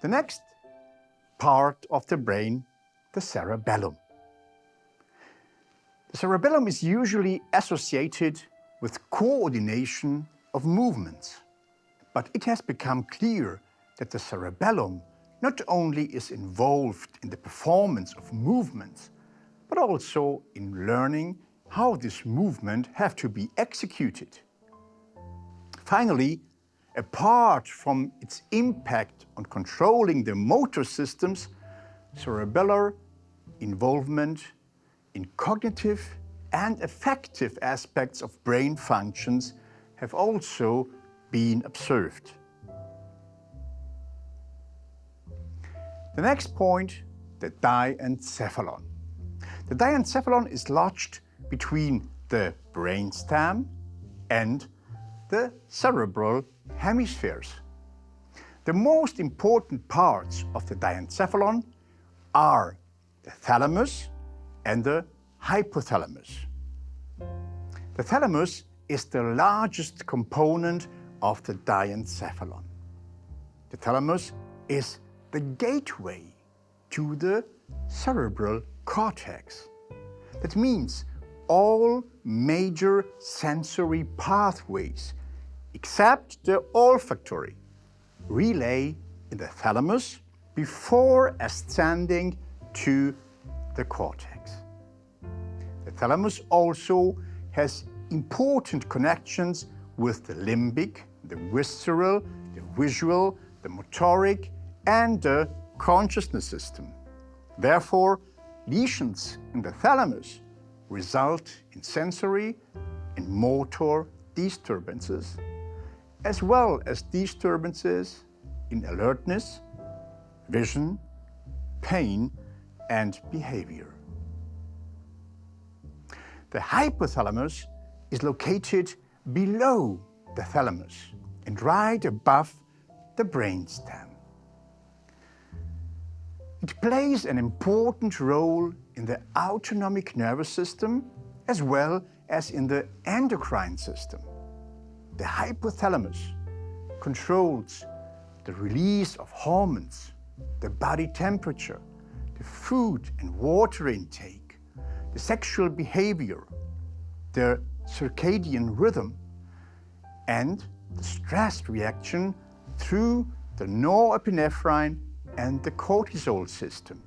The next part of the brain, the cerebellum. The cerebellum is usually associated with coordination of movements. But it has become clear that the cerebellum not only is involved in the performance of movements, but also in learning how this movement have to be executed. Finally, apart from its impact on controlling the motor systems, cerebellar involvement in cognitive and affective aspects of brain functions have also been observed. The next point, the diencephalon. The diencephalon is lodged between the brainstem and the cerebral hemispheres. The most important parts of the diencephalon are the thalamus and the hypothalamus. The thalamus is the largest component of the diencephalon. The thalamus is the gateway to the cerebral cortex. That means all major sensory pathways, except the olfactory, relay in the thalamus before ascending to the cortex. The thalamus also has important connections with the limbic, the visceral, the visual, the motoric, and the consciousness system. Therefore, lesions in the thalamus result in sensory and motor disturbances, as well as disturbances in alertness, vision, pain, and behavior. The hypothalamus is located below the thalamus and right above the brainstem. It plays an important role in the autonomic nervous system as well as in the endocrine system. The hypothalamus controls the release of hormones, the body temperature, the food and water intake, the sexual behavior, the circadian rhythm, and the stress reaction through the norepinephrine and the cortisol system.